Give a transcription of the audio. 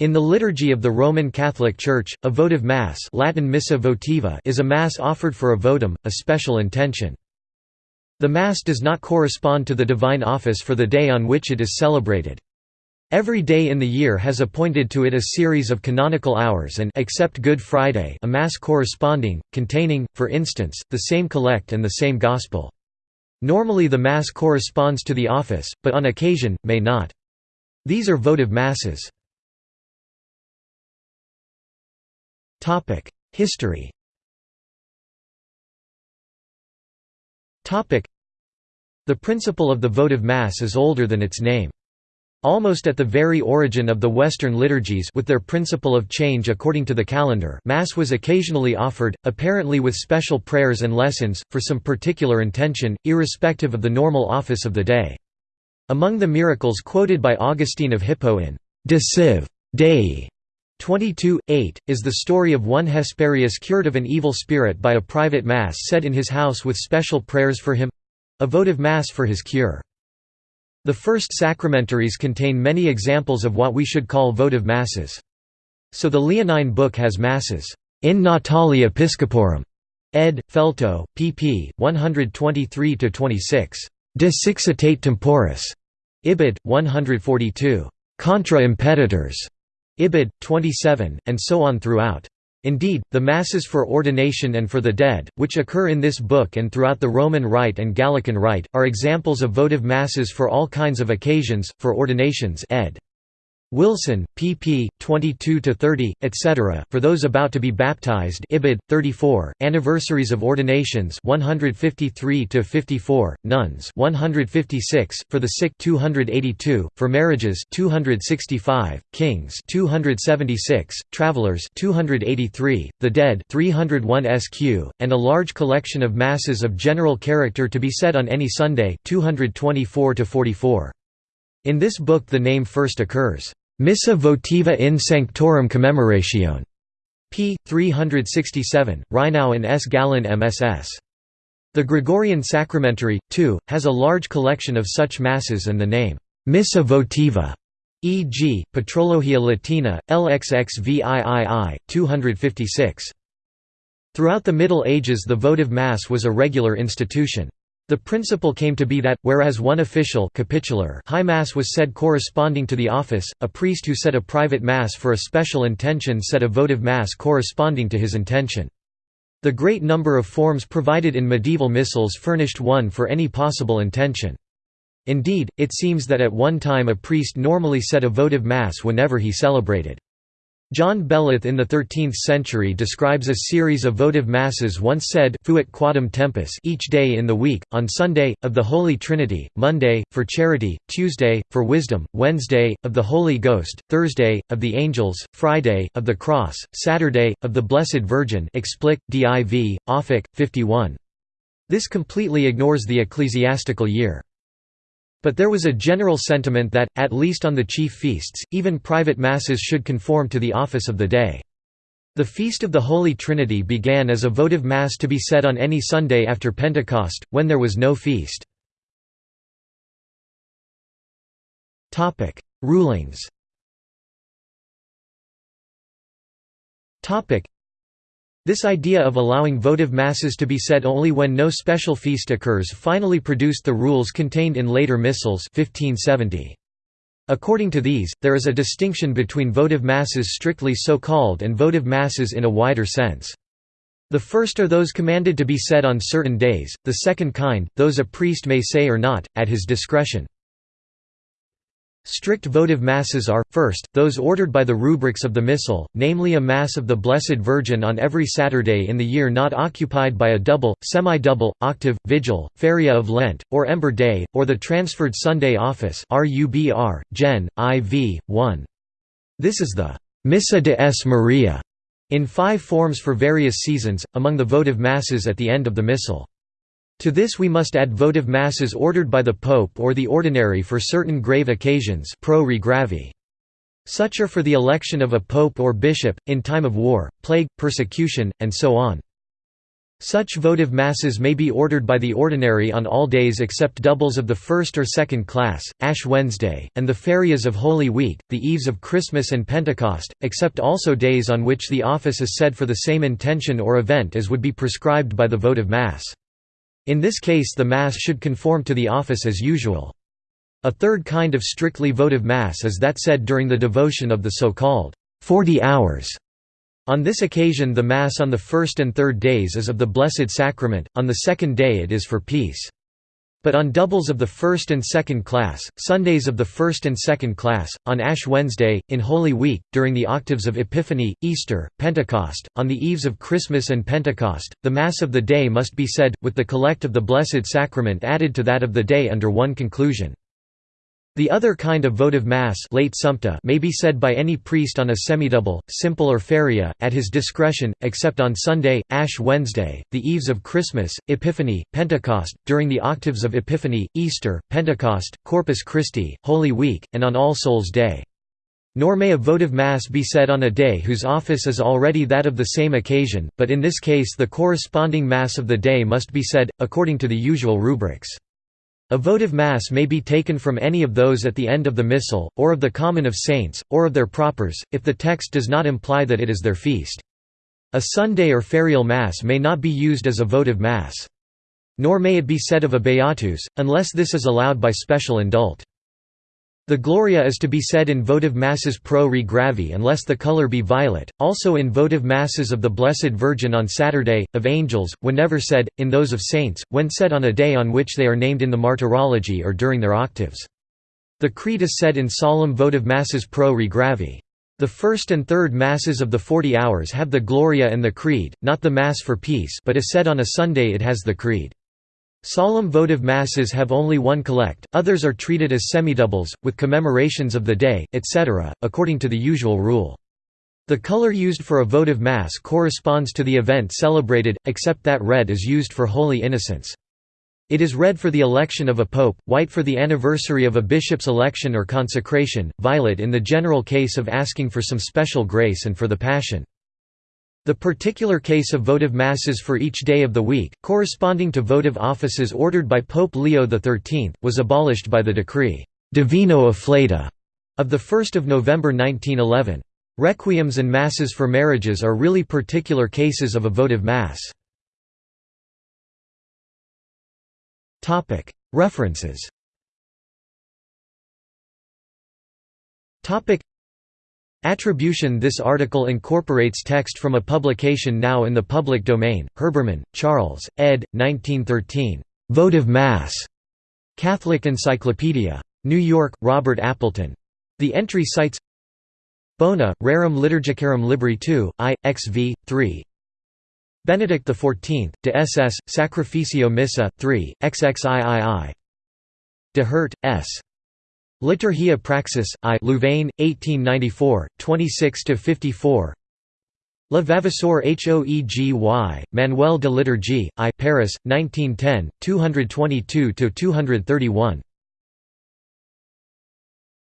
In the liturgy of the Roman Catholic Church, a votive Mass Latin Missa votiva is a Mass offered for a votum, a special intention. The Mass does not correspond to the divine office for the day on which it is celebrated. Every day in the year has appointed to it a series of canonical hours and except Good Friday a Mass corresponding, containing, for instance, the same collect and the same Gospel. Normally the Mass corresponds to the office, but on occasion, may not. These are votive Masses. History The principle of the votive Mass is older than its name. Almost at the very origin of the Western liturgies with their principle of change according to the calendar Mass was occasionally offered, apparently with special prayers and lessons, for some particular intention, irrespective of the normal office of the day. Among the miracles quoted by Augustine of Hippo in De Civ. Dei 22, 8, is the story of one Hesperius cured of an evil spirit by a private mass said in his house with special prayers for him—a votive mass for his cure. The first sacramentaries contain many examples of what we should call votive masses. So the Leonine book has masses, in natali episcoporum, ed. Feltoe, pp. 123–26, de siccitate temporis, ibid. 142, contra impeditors, Ibid. 27, and so on throughout. Indeed, the Masses for ordination and for the dead, which occur in this book and throughout the Roman Rite and Gallican Rite, are examples of votive Masses for all kinds of occasions, for ordinations ed. Wilson, pp. 22–30, etc. For those about to be baptized Ibid. 34, Anniversaries of Ordinations 153–54, Nuns 156, For the Sick 282, For Marriages 265, Kings 276, Travelers 283, The Dead 301 SQ, and a large collection of Masses of general character to be said on any Sunday 224–44. In this book the name first occurs. Missa votiva in sanctorum commemoratione. p. 367, Rheinau and S. Gallen MSS. The Gregorian Sacramentary, too, has a large collection of such masses and the name, Missa votiva, e.g., Patrologia Latina, LXXVIII, 256. Throughout the Middle Ages the votive Mass was a regular institution. The principle came to be that, whereas one official capitular high mass was said corresponding to the office, a priest who said a private mass for a special intention said a votive mass corresponding to his intention. The great number of forms provided in medieval missals furnished one for any possible intention. Indeed, it seems that at one time a priest normally said a votive mass whenever he celebrated. John Beleth in the 13th century describes a series of votive masses once said fuit quadam tempus each day in the week, on Sunday, of the Holy Trinity, Monday, for charity, Tuesday, for wisdom, Wednesday, of the Holy Ghost, Thursday, of the angels, Friday, of the cross, Saturday, of the Blessed Virgin explic, div, Offic, 51. This completely ignores the ecclesiastical year. But there was a general sentiment that, at least on the chief feasts, even private masses should conform to the office of the day. The Feast of the Holy Trinity began as a votive Mass to be said on any Sunday after Pentecost, when there was no feast. Rulings this idea of allowing votive masses to be said only when no special feast occurs finally produced the rules contained in later missals 1570. According to these, there is a distinction between votive masses strictly so called and votive masses in a wider sense. The first are those commanded to be said on certain days, the second kind, those a priest may say or not, at his discretion. Strict votive masses are, first, those ordered by the rubrics of the Missal, namely a Mass of the Blessed Virgin on every Saturday in the year not occupied by a double, semi-double, octave, vigil, feria of Lent, or Ember Day, or the transferred Sunday office RUBR, Gen. IV, 1. This is the «Missa de S. Maria» in five forms for various seasons, among the votive masses at the end of the Missal. To this we must add votive masses ordered by the Pope or the ordinary for certain grave occasions pro re gravi. Such are for the election of a pope or bishop, in time of war, plague, persecution, and so on. Such votive masses may be ordered by the ordinary on all days except doubles of the first or second class, Ash Wednesday, and the ferias of Holy Week, the eves of Christmas and Pentecost, except also days on which the office is said for the same intention or event as would be prescribed by the votive Mass. In this case the Mass should conform to the office as usual. A third kind of strictly votive Mass is that said during the devotion of the so-called 40 hours on this occasion the Mass on the first and third days is of the Blessed Sacrament, on the second day it is for peace. But on doubles of the first and second class, Sundays of the first and second class, on Ash Wednesday, in Holy Week, during the octaves of Epiphany, Easter, Pentecost, on the eves of Christmas and Pentecost, the Mass of the day must be said, with the collect of the Blessed Sacrament added to that of the day under one conclusion. The other kind of votive mass late sumpta may be said by any priest on a semidouble, simple or feria, at his discretion, except on Sunday, Ash Wednesday, the eves of Christmas, Epiphany, Pentecost, during the octaves of Epiphany, Easter, Pentecost, Corpus Christi, Holy Week, and on All Souls' Day. Nor may a votive Mass be said on a day whose office is already that of the same occasion, but in this case the corresponding Mass of the day must be said, according to the usual rubrics. A votive Mass may be taken from any of those at the end of the Missal, or of the Common of Saints, or of their propers, if the text does not imply that it is their feast. A Sunday or ferial Mass may not be used as a votive Mass. Nor may it be said of a Beatus, unless this is allowed by special indult. The Gloria is to be said in votive masses pro re gravi unless the color be violet, also in votive masses of the Blessed Virgin on Saturday, of angels, whenever said, in those of saints, when said on a day on which they are named in the Martyrology or during their octaves. The Creed is said in solemn votive masses pro re gravi. The first and third Masses of the Forty Hours have the Gloria and the Creed, not the Mass for Peace but is said on a Sunday it has the Creed. Solemn votive masses have only one collect, others are treated as semidoubles, with commemorations of the day, etc., according to the usual rule. The color used for a votive mass corresponds to the event celebrated, except that red is used for Holy Innocents. It is red for the election of a pope, white for the anniversary of a bishop's election or consecration, violet in the general case of asking for some special grace and for the Passion. The particular case of votive masses for each day of the week, corresponding to votive offices ordered by Pope Leo XIII, was abolished by the decree Divino Afflatu of 1 November 1911. Requiems and masses for marriages are really particular cases of a votive mass. References Attribution This article incorporates text from a publication now in the public domain, Herbermann, Charles, ed. 1913. Votive Mass. Catholic Encyclopedia. New York, Robert Appleton. The entry cites Bona, Rerum Liturgicarum Libri II, I, XV, 3. Benedict XIV, de SS, Sacrificio Missa, 3, XXIII. De Herdt, S. Liturgia Praxis, I Louvain, 1894, 26–54 Le Vavasseur Hoegi, Manuel de Liturgie, I Paris, 1910, 222–231